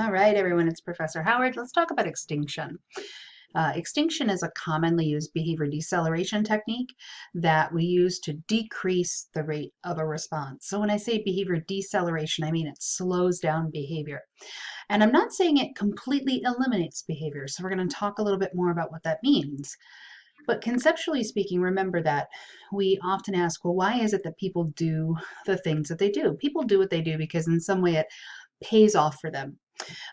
All right, everyone, it's Professor Howard. Let's talk about extinction. Uh, extinction is a commonly used behavior deceleration technique that we use to decrease the rate of a response. So when I say behavior deceleration, I mean it slows down behavior. And I'm not saying it completely eliminates behavior. So we're going to talk a little bit more about what that means. But conceptually speaking, remember that we often ask, well, why is it that people do the things that they do? People do what they do because in some way it pays off for them.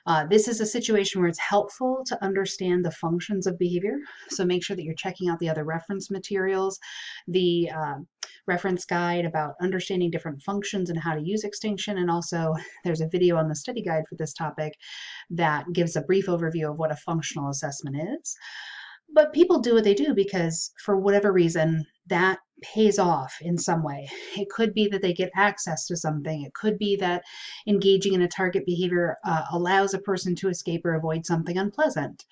Uh, this is a situation where it's helpful to understand the functions of behavior. So make sure that you're checking out the other reference materials, the uh, reference guide about understanding different functions and how to use extinction. And also there's a video on the study guide for this topic that gives a brief overview of what a functional assessment is. But people do what they do because for whatever reason, that pays off in some way. It could be that they get access to something. It could be that engaging in a target behavior uh, allows a person to escape or avoid something unpleasant.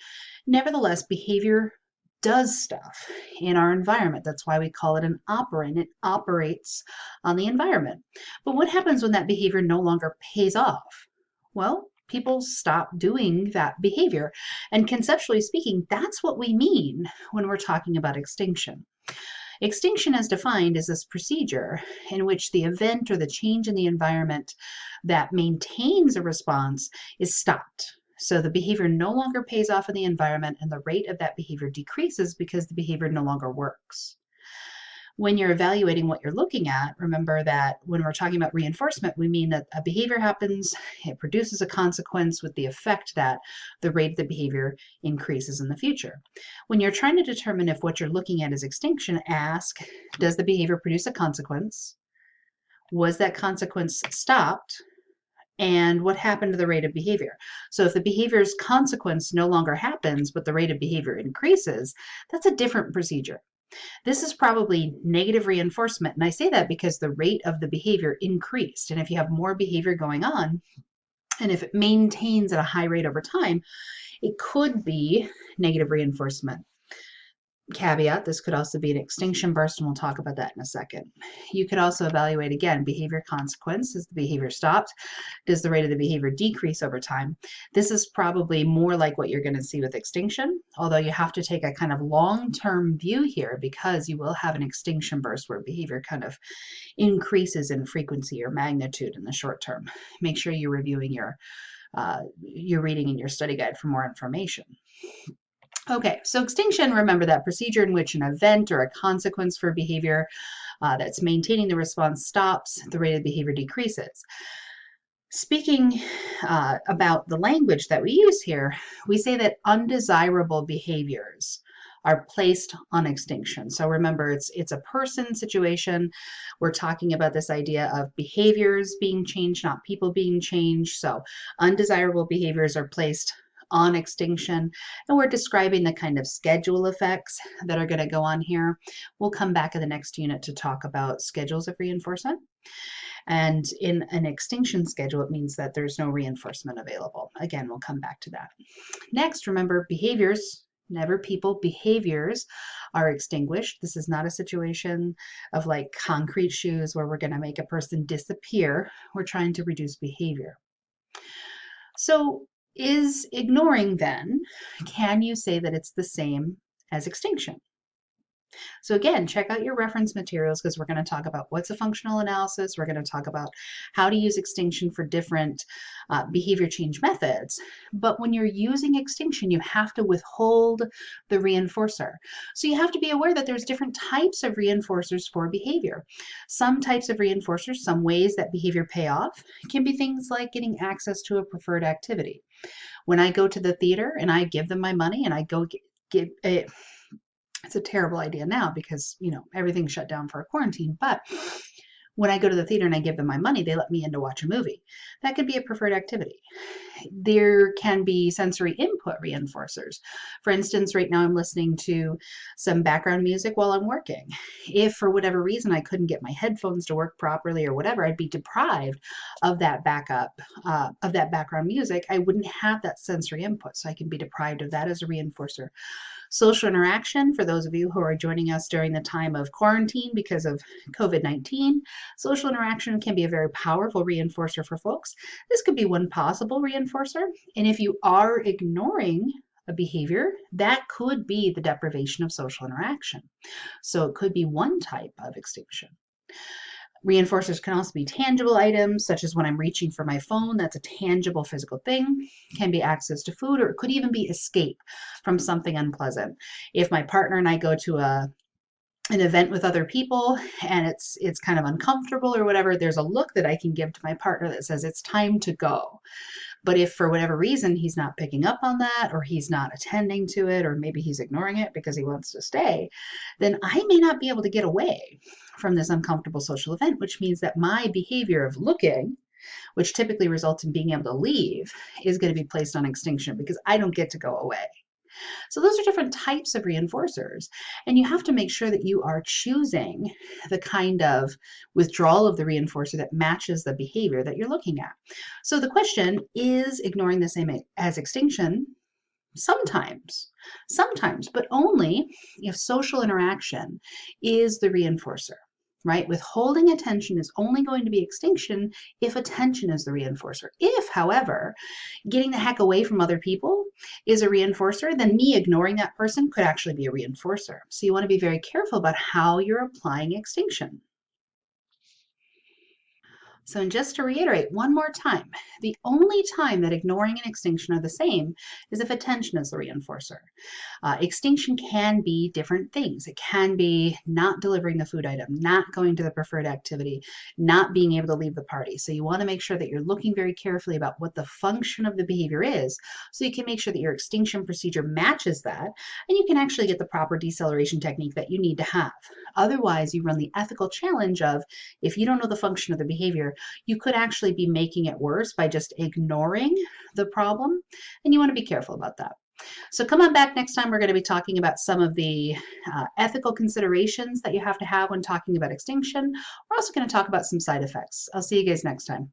Nevertheless, behavior does stuff in our environment. That's why we call it an operant. It operates on the environment. But what happens when that behavior no longer pays off? Well, people stop doing that behavior. And conceptually speaking, that's what we mean when we're talking about extinction. Extinction as defined is this procedure in which the event or the change in the environment that maintains a response is stopped. So the behavior no longer pays off in the environment and the rate of that behavior decreases because the behavior no longer works when you're evaluating what you're looking at, remember that when we're talking about reinforcement, we mean that a behavior happens, it produces a consequence with the effect that the rate of the behavior increases in the future. When you're trying to determine if what you're looking at is extinction, ask, does the behavior produce a consequence? Was that consequence stopped? and what happened to the rate of behavior. So if the behavior's consequence no longer happens, but the rate of behavior increases, that's a different procedure. This is probably negative reinforcement. And I say that because the rate of the behavior increased. And if you have more behavior going on, and if it maintains at a high rate over time, it could be negative reinforcement caveat, this could also be an extinction burst, and we'll talk about that in a second. You could also evaluate, again, behavior consequence. Is the behavior stopped? Does the rate of the behavior decrease over time? This is probably more like what you're going to see with extinction, although you have to take a kind of long-term view here because you will have an extinction burst where behavior kind of increases in frequency or magnitude in the short term. Make sure you're reviewing your, uh, your reading in your study guide for more information. Okay, so extinction, remember that procedure in which an event or a consequence for behavior uh, that's maintaining the response stops, the rate of behavior decreases. Speaking uh, about the language that we use here, we say that undesirable behaviors are placed on extinction. So remember, it's it's a person situation. We're talking about this idea of behaviors being changed, not people being changed. So undesirable behaviors are placed on extinction. And we're describing the kind of schedule effects that are going to go on here. We'll come back in the next unit to talk about schedules of reinforcement. And in an extinction schedule, it means that there's no reinforcement available. Again, we'll come back to that. Next, remember behaviors never people behaviors are extinguished this is not a situation of like concrete shoes where we're going to make a person disappear we're trying to reduce behavior so is ignoring then, can you say that it's the same as extinction? So again, check out your reference materials because we're going to talk about what's a functional analysis. We're going to talk about how to use extinction for different uh, behavior change methods. But when you're using extinction, you have to withhold the reinforcer. So you have to be aware that there's different types of reinforcers for behavior. Some types of reinforcers, some ways that behavior pay off, can be things like getting access to a preferred activity. When I go to the theater and I give them my money and I go get, a, it's a terrible idea now because, you know, everything's shut down for a quarantine. But when I go to the theater and I give them my money, they let me in to watch a movie. That could be a preferred activity. There can be sensory input reinforcers. For instance, right now I'm listening to some background music while I'm working. If for whatever reason I couldn't get my headphones to work properly or whatever, I'd be deprived of that backup, uh, of that background music. I wouldn't have that sensory input, so I can be deprived of that as a reinforcer. Social interaction, for those of you who are joining us during the time of quarantine because of COVID-19, social interaction can be a very powerful reinforcer for folks. This could be one possible reinforcer reinforcer. And if you are ignoring a behavior, that could be the deprivation of social interaction. So it could be one type of extinction. Reinforcers can also be tangible items, such as when I'm reaching for my phone, that's a tangible physical thing. Can be access to food, or it could even be escape from something unpleasant. If my partner and I go to a an event with other people and it's it's kind of uncomfortable or whatever there's a look that i can give to my partner that says it's time to go. But if for whatever reason he's not picking up on that or he's not attending to it or maybe he's ignoring it because he wants to stay then i may not be able to get away from this uncomfortable social event which means that my behavior of looking which typically results in being able to leave is going to be placed on extinction because i don't get to go away so those are different types of reinforcers. And you have to make sure that you are choosing the kind of withdrawal of the reinforcer that matches the behavior that you're looking at. So the question is ignoring the same as extinction sometimes sometimes but only if social interaction is the reinforcer right? Withholding attention is only going to be extinction if attention is the reinforcer. If, however, getting the heck away from other people is a reinforcer, then me ignoring that person could actually be a reinforcer. So you want to be very careful about how you're applying extinction. So and just to reiterate one more time, the only time that ignoring and extinction are the same is if attention is the reinforcer. Uh, extinction can be different things. It can be not delivering the food item, not going to the preferred activity, not being able to leave the party. So you want to make sure that you're looking very carefully about what the function of the behavior is so you can make sure that your extinction procedure matches that and you can actually get the proper deceleration technique that you need to have. Otherwise, you run the ethical challenge of if you don't know the function of the behavior, you could actually be making it worse by just ignoring the problem. And you want to be careful about that. So come on back next time. We're going to be talking about some of the uh, ethical considerations that you have to have when talking about extinction. We're also going to talk about some side effects. I'll see you guys next time.